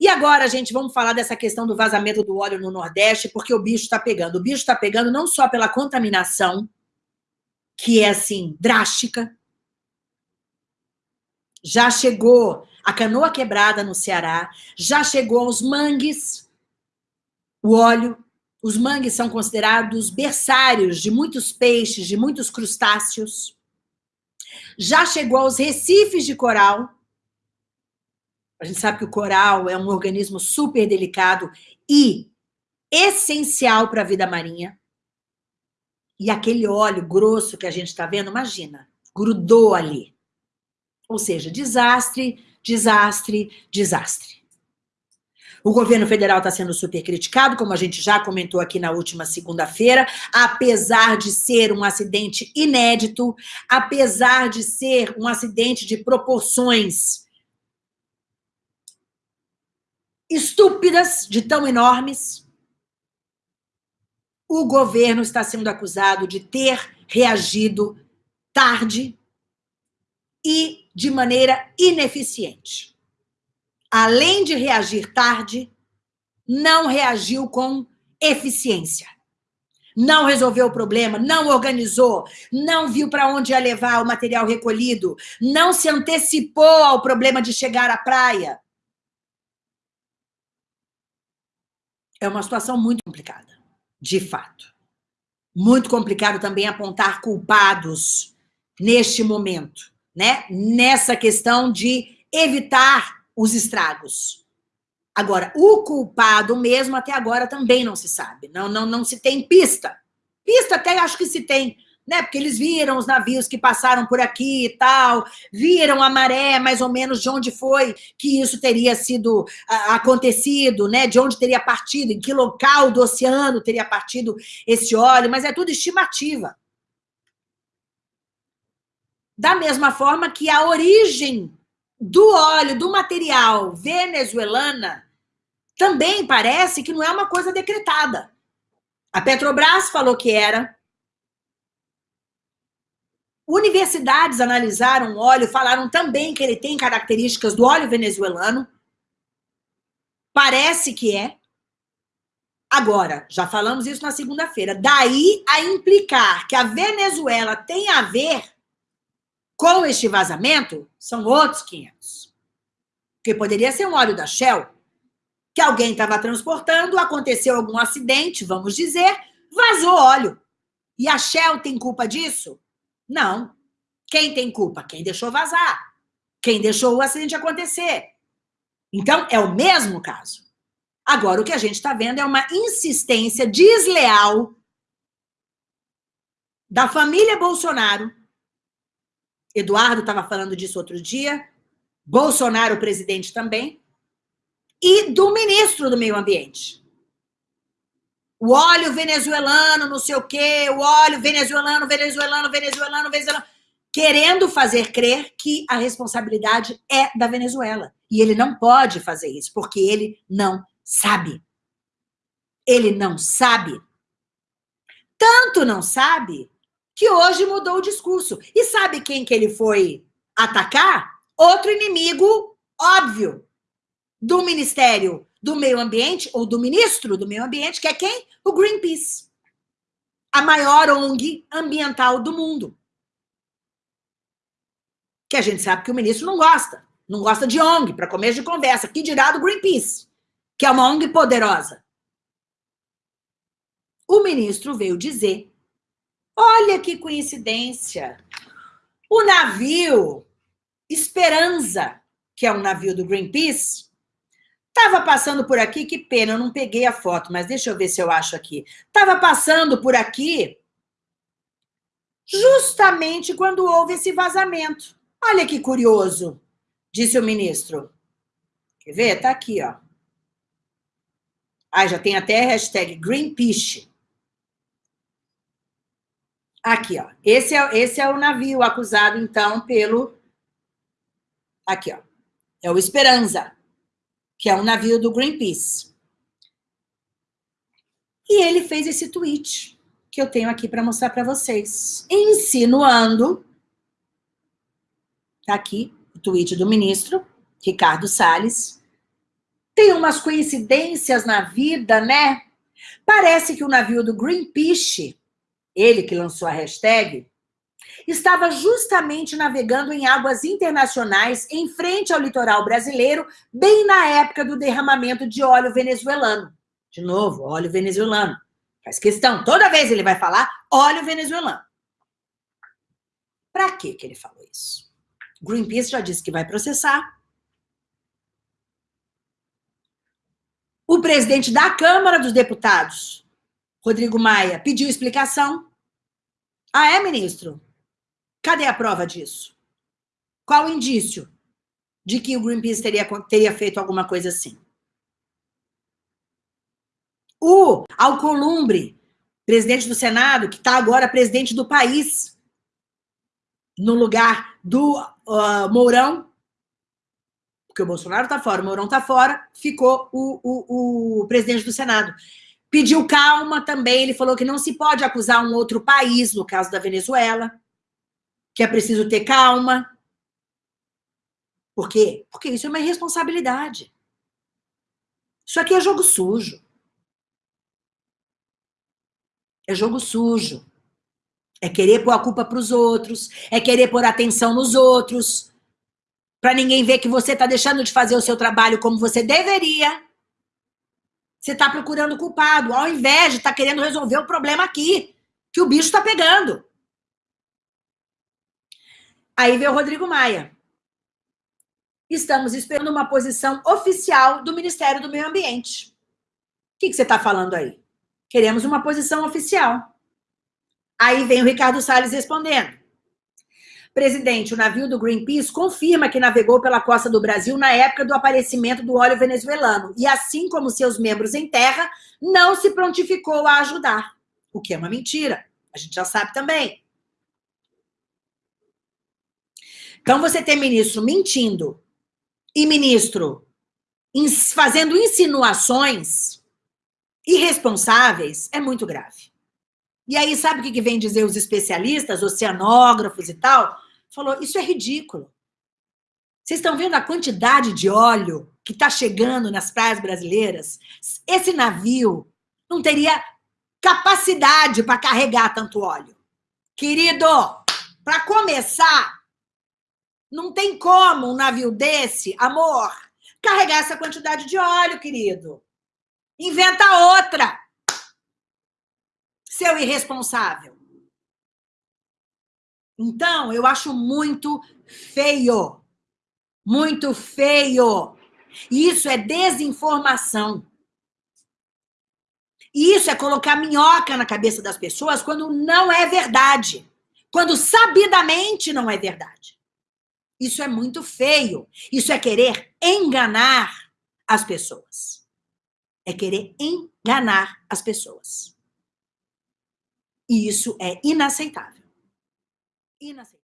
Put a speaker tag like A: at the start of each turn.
A: E agora, gente, vamos falar dessa questão do vazamento do óleo no Nordeste, porque o bicho está pegando. O bicho está pegando não só pela contaminação, que é, assim, drástica. Já chegou a canoa quebrada no Ceará, já chegou aos mangues, o óleo. Os mangues são considerados berçários de muitos peixes, de muitos crustáceos. Já chegou aos recifes de coral, a gente sabe que o coral é um organismo super delicado e essencial para a vida marinha. E aquele óleo grosso que a gente está vendo, imagina, grudou ali. Ou seja, desastre, desastre, desastre. O governo federal está sendo super criticado, como a gente já comentou aqui na última segunda-feira, apesar de ser um acidente inédito, apesar de ser um acidente de proporções estúpidas, de tão enormes, o governo está sendo acusado de ter reagido tarde e de maneira ineficiente. Além de reagir tarde, não reagiu com eficiência. Não resolveu o problema, não organizou, não viu para onde ia levar o material recolhido, não se antecipou ao problema de chegar à praia. É uma situação muito complicada, de fato. Muito complicado também apontar culpados neste momento, né? Nessa questão de evitar os estragos. Agora, o culpado mesmo até agora também não se sabe, não, não, não se tem pista. Pista até acho que se tem, né? Porque eles viram os navios que passaram por aqui e tal, viram a maré mais ou menos de onde foi que isso teria sido uh, acontecido, né? De onde teria partido, em que local do oceano teria partido esse óleo, mas é tudo estimativa. Da mesma forma que a origem do óleo, do material venezuelana, também parece que não é uma coisa decretada. A Petrobras falou que era, Universidades analisaram o óleo, falaram também que ele tem características do óleo venezuelano. Parece que é. Agora, já falamos isso na segunda-feira. Daí a implicar que a Venezuela tem a ver com este vazamento, são outros 500. Porque poderia ser um óleo da Shell, que alguém estava transportando, aconteceu algum acidente, vamos dizer, vazou óleo. E a Shell tem culpa disso? Não. Quem tem culpa? Quem deixou vazar. Quem deixou o acidente acontecer. Então, é o mesmo caso. Agora, o que a gente está vendo é uma insistência desleal da família Bolsonaro. Eduardo estava falando disso outro dia. Bolsonaro, presidente, também. E do ministro do Meio Ambiente o óleo venezuelano, não sei o quê, o óleo venezuelano, venezuelano, venezuelano, venezuelano, querendo fazer crer que a responsabilidade é da Venezuela. E ele não pode fazer isso, porque ele não sabe. Ele não sabe. Tanto não sabe que hoje mudou o discurso. E sabe quem que ele foi atacar? Outro inimigo óbvio do Ministério do Meio Ambiente, ou do ministro do Meio Ambiente, que é quem? O Greenpeace. A maior ONG ambiental do mundo. Que a gente sabe que o ministro não gosta. Não gosta de ONG, para começo de conversa. Que dirá do Greenpeace, que é uma ONG poderosa. O ministro veio dizer, olha que coincidência, o navio Esperança, que é um navio do Greenpeace, Estava passando por aqui, que pena, eu não peguei a foto, mas deixa eu ver se eu acho aqui. Estava passando por aqui justamente quando houve esse vazamento. Olha que curioso, disse o ministro. Quer ver? Está aqui, ó. Ah, já tem até hashtag Greenpeace. Aqui, ó. Esse é, esse é o navio acusado, então, pelo... Aqui, ó. É o Esperança que é um navio do Greenpeace. E ele fez esse tweet que eu tenho aqui para mostrar para vocês, insinuando, tá aqui o tweet do ministro Ricardo Salles, Tem umas coincidências na vida, né? Parece que o navio do Greenpeace, ele que lançou a hashtag, estava justamente navegando em águas internacionais em frente ao litoral brasileiro, bem na época do derramamento de óleo venezuelano. De novo, óleo venezuelano. Faz questão, toda vez ele vai falar óleo venezuelano. Para que ele falou isso? Greenpeace já disse que vai processar. O presidente da Câmara dos Deputados, Rodrigo Maia, pediu explicação. Ah, é, ministro? Cadê a prova disso? Qual o indício de que o Greenpeace teria, teria feito alguma coisa assim? O Alcolumbre, presidente do Senado, que está agora presidente do país, no lugar do uh, Mourão, porque o Bolsonaro está fora, o Mourão está fora, ficou o, o, o presidente do Senado. Pediu calma também, ele falou que não se pode acusar um outro país, no caso da Venezuela, que é preciso ter calma. Por quê? Porque isso é uma irresponsabilidade. Isso aqui é jogo sujo. É jogo sujo. É querer pôr a culpa para os outros, é querer pôr atenção nos outros, para ninguém ver que você está deixando de fazer o seu trabalho como você deveria. Você está procurando culpado, ao invés de estar tá querendo resolver o problema aqui, que o bicho está pegando. Aí veio o Rodrigo Maia. Estamos esperando uma posição oficial do Ministério do Meio Ambiente. O que, que você está falando aí? Queremos uma posição oficial. Aí vem o Ricardo Salles respondendo. Presidente, o navio do Greenpeace confirma que navegou pela costa do Brasil na época do aparecimento do óleo venezuelano e, assim como seus membros em terra, não se prontificou a ajudar. O que é uma mentira. A gente já sabe também. Então, você tem ministro mentindo e ministro fazendo insinuações irresponsáveis é muito grave. E aí, sabe o que vem dizer os especialistas, oceanógrafos e tal? Falou, isso é ridículo. Vocês estão vendo a quantidade de óleo que está chegando nas praias brasileiras? Esse navio não teria capacidade para carregar tanto óleo. Querido, para começar, não tem como um navio desse, amor, carregar essa quantidade de óleo, querido. Inventa outra. Seu irresponsável. Então, eu acho muito feio. Muito feio. Isso é desinformação. Isso é colocar minhoca na cabeça das pessoas quando não é verdade. Quando sabidamente não é verdade. Isso é muito feio. Isso é querer enganar as pessoas. É querer enganar as pessoas. E isso é inaceitável. Inaceitável.